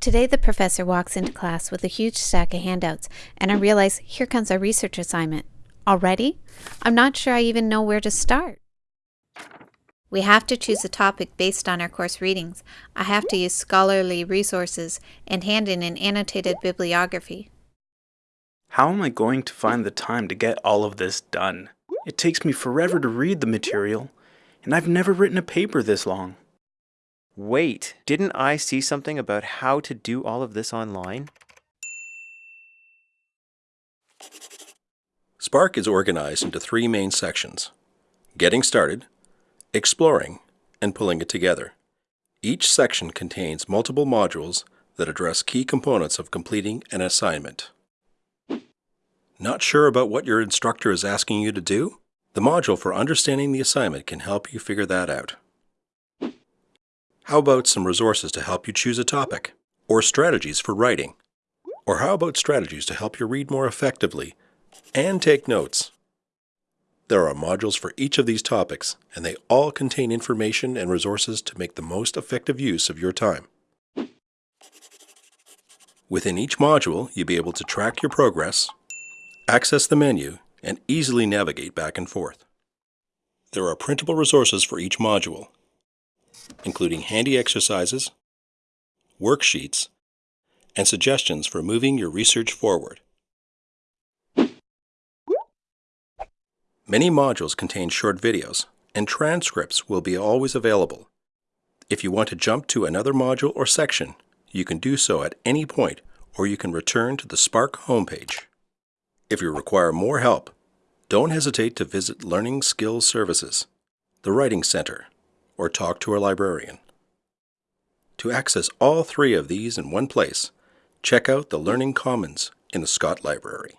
Today, the professor walks into class with a huge stack of handouts, and I realize here comes our research assignment. Already? I'm not sure I even know where to start. We have to choose a topic based on our course readings. I have to use scholarly resources and hand in an annotated bibliography. How am I going to find the time to get all of this done? It takes me forever to read the material, and I've never written a paper this long. Wait, didn't I see something about how to do all of this online? Spark is organized into three main sections Getting Started, Exploring, and Pulling It Together. Each section contains multiple modules that address key components of completing an assignment. Not sure about what your instructor is asking you to do? The module for understanding the assignment can help you figure that out. How about some resources to help you choose a topic? Or strategies for writing? Or how about strategies to help you read more effectively and take notes? There are modules for each of these topics, and they all contain information and resources to make the most effective use of your time. Within each module, you'll be able to track your progress, access the menu, and easily navigate back and forth. There are printable resources for each module, including handy exercises, worksheets, and suggestions for moving your research forward. Many modules contain short videos, and transcripts will be always available. If you want to jump to another module or section, you can do so at any point, or you can return to the Spark homepage. If you require more help, don't hesitate to visit Learning Skills Services, the Writing Center, or talk to a librarian. To access all three of these in one place, check out the Learning Commons in the Scott Library.